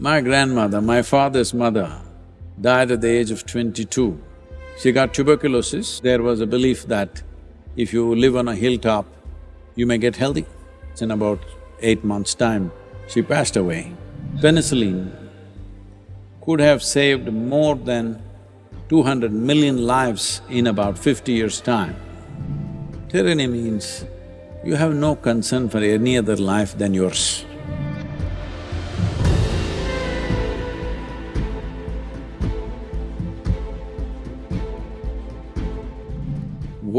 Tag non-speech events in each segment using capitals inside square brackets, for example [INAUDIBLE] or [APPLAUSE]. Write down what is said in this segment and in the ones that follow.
My grandmother, my father's mother, died at the age of twenty-two. She got tuberculosis. There was a belief that if you live on a hilltop, you may get healthy. It's in about eight months' time, she passed away. Penicillin could have saved more than two hundred million lives in about fifty years' time. Tyranny means you have no concern for any other life than yours.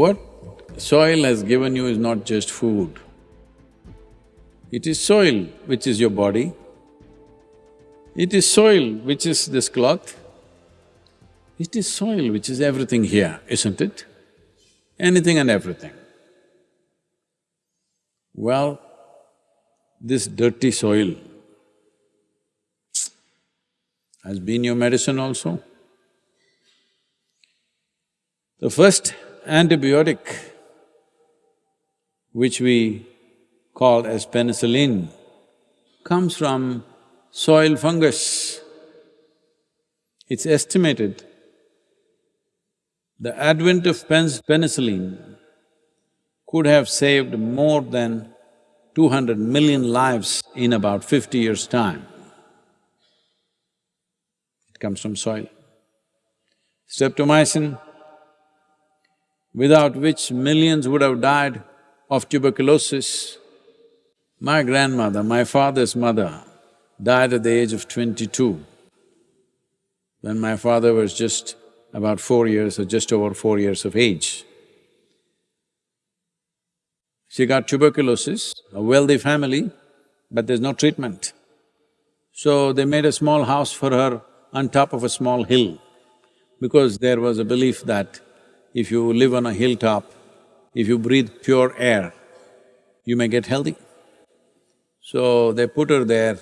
What soil has given you is not just food. It is soil which is your body. It is soil which is this cloth. It is soil which is everything here, isn't it? Anything and everything. Well, this dirty soil has been your medicine also. The first antibiotic which we call as penicillin comes from soil fungus. It's estimated the advent of penicillin could have saved more than two hundred million lives in about fifty years' time. It comes from soil. Streptomycin, without which millions would have died of tuberculosis. My grandmother, my father's mother, died at the age of twenty-two. When my father was just about four years or just over four years of age. She got tuberculosis, a wealthy family, but there's no treatment. So they made a small house for her on top of a small hill because there was a belief that if you live on a hilltop, if you breathe pure air, you may get healthy. So they put her there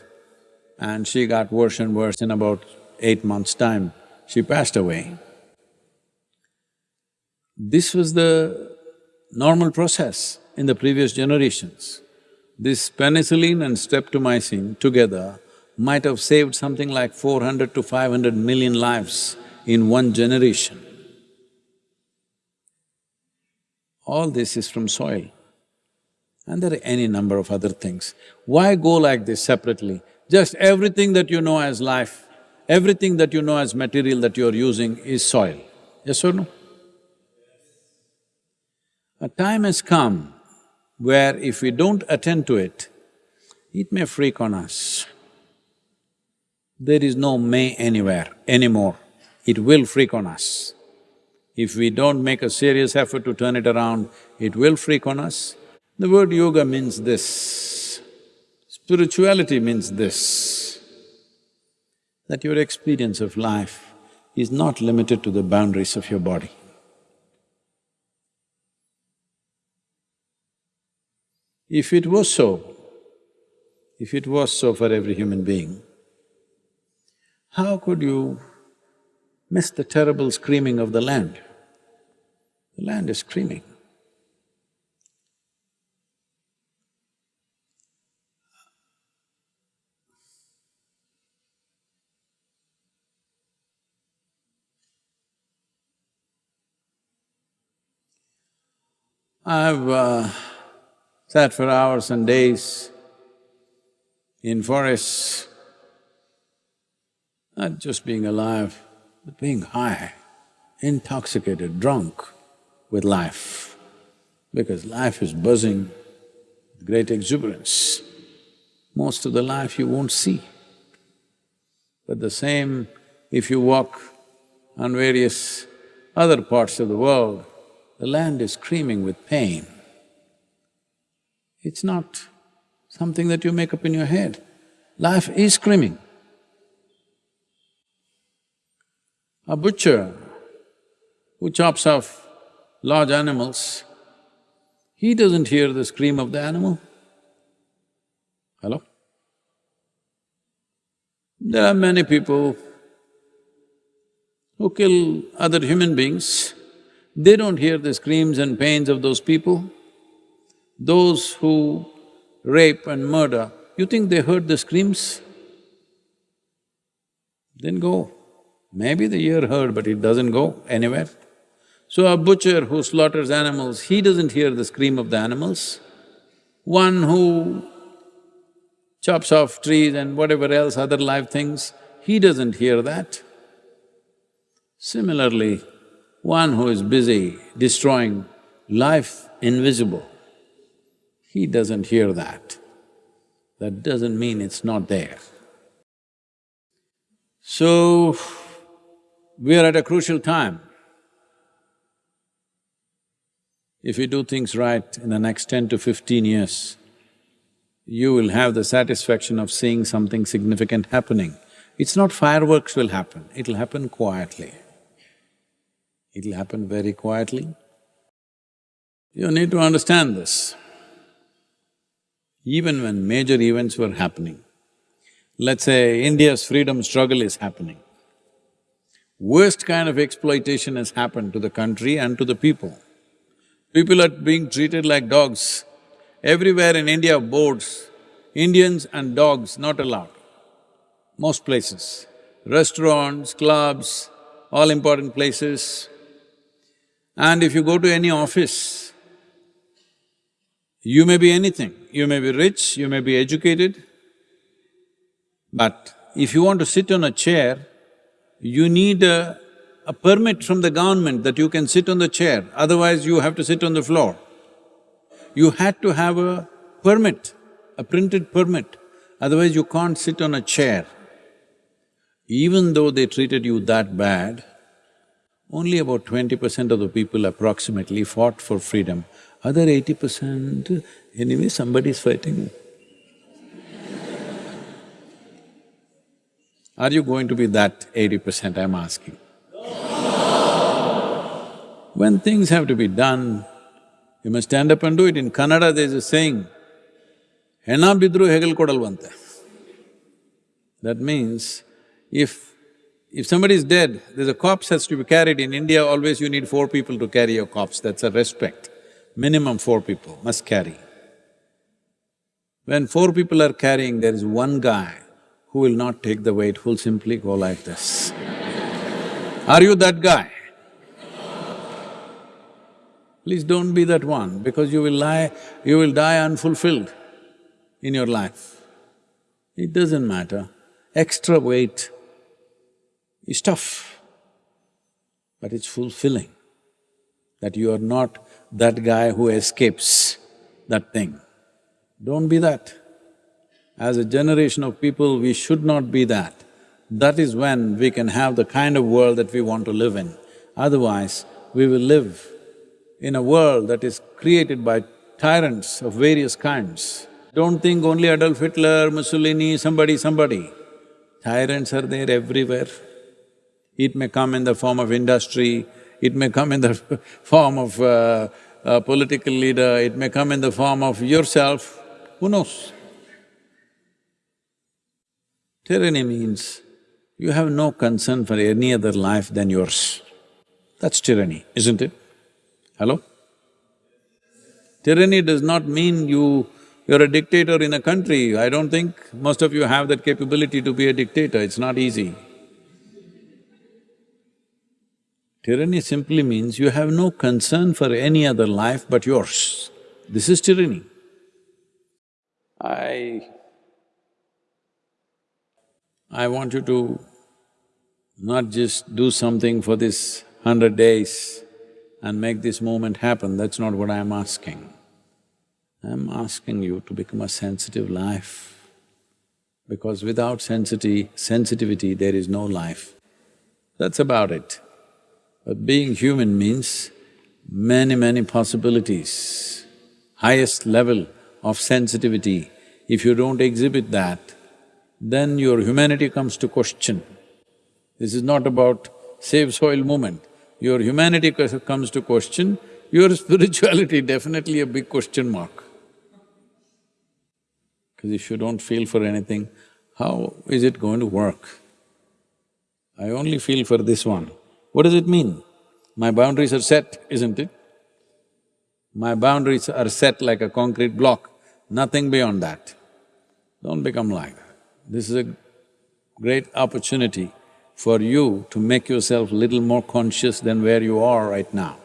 and she got worse and worse. In about eight months' time, she passed away. This was the normal process in the previous generations. This penicillin and streptomycin together might have saved something like four hundred to five hundred million lives in one generation. All this is from soil. And there are any number of other things. Why go like this separately? Just everything that you know as life, everything that you know as material that you're using is soil. Yes or no? A time has come where if we don't attend to it, it may freak on us. There is no may anywhere anymore, it will freak on us. If we don't make a serious effort to turn it around, it will freak on us. The word yoga means this, spirituality means this, that your experience of life is not limited to the boundaries of your body. If it was so, if it was so for every human being, how could you miss the terrible screaming of the land? The land is screaming. I've uh, sat for hours and days in forests, not just being alive, but being high, intoxicated, drunk with life, because life is buzzing with great exuberance. Most of the life you won't see. But the same, if you walk on various other parts of the world, the land is screaming with pain. It's not something that you make up in your head. Life is screaming. A butcher who chops off large animals, he doesn't hear the scream of the animal. Hello? There are many people who kill other human beings, they don't hear the screams and pains of those people. Those who rape and murder, you think they heard the screams? then go. Maybe the ear heard, but it doesn't go anywhere. So a butcher who slaughters animals, he doesn't hear the scream of the animals. One who chops off trees and whatever else, other live things, he doesn't hear that. Similarly, one who is busy destroying life invisible, he doesn't hear that. That doesn't mean it's not there. So, we are at a crucial time. If you do things right in the next ten to fifteen years, you will have the satisfaction of seeing something significant happening. It's not fireworks will happen, it'll happen quietly. It'll happen very quietly. You need to understand this. Even when major events were happening, let's say India's freedom struggle is happening, worst kind of exploitation has happened to the country and to the people. People are being treated like dogs. Everywhere in India, boards, Indians and dogs not allowed, most places. Restaurants, clubs, all important places. And if you go to any office, you may be anything. You may be rich, you may be educated, but if you want to sit on a chair, you need a a permit from the government that you can sit on the chair, otherwise you have to sit on the floor. You had to have a permit, a printed permit, otherwise you can't sit on a chair. Even though they treated you that bad, only about twenty percent of the people approximately fought for freedom. Other eighty percent, anyway somebody is fighting. Are you going to be that eighty percent, I'm asking? When things have to be done, you must stand up and do it. In Kannada there's a saying, Hena bidru hegel kodalvante. That means, if… if somebody is dead, there's a corpse has to be carried. In India, always you need four people to carry a corpse, that's a respect. Minimum four people must carry. When four people are carrying, there is one guy who will not take the weight, who'll simply go like this. Are you that guy? Please don't be that one because you will lie… you will die unfulfilled in your life. It doesn't matter. Extra weight is tough, but it's fulfilling that you are not that guy who escapes that thing. Don't be that. As a generation of people, we should not be that. That is when we can have the kind of world that we want to live in. Otherwise, we will live in a world that is created by tyrants of various kinds. Don't think only Adolf Hitler, Mussolini, somebody, somebody. Tyrants are there everywhere. It may come in the form of industry, it may come in the [LAUGHS] form of uh, a political leader, it may come in the form of yourself, who knows? Tyranny means you have no concern for any other life than yours. That's tyranny, isn't it? Hello? Tyranny does not mean you… you're a dictator in a country. I don't think most of you have that capability to be a dictator, it's not easy. Tyranny simply means you have no concern for any other life but yours. This is tyranny. I… I want you to not just do something for this hundred days, and make this moment happen, that's not what I'm asking. I'm asking you to become a sensitive life, because without sensitivity, sensitivity, there is no life. That's about it. But being human means many, many possibilities. Highest level of sensitivity, if you don't exhibit that, then your humanity comes to question. This is not about save soil movement your humanity comes to question, your [LAUGHS] spirituality definitely a big question mark. Because if you don't feel for anything, how is it going to work? I only feel for this one. What does it mean? My boundaries are set, isn't it? My boundaries are set like a concrete block, nothing beyond that. Don't become like that. This is a great opportunity for you to make yourself little more conscious than where you are right now.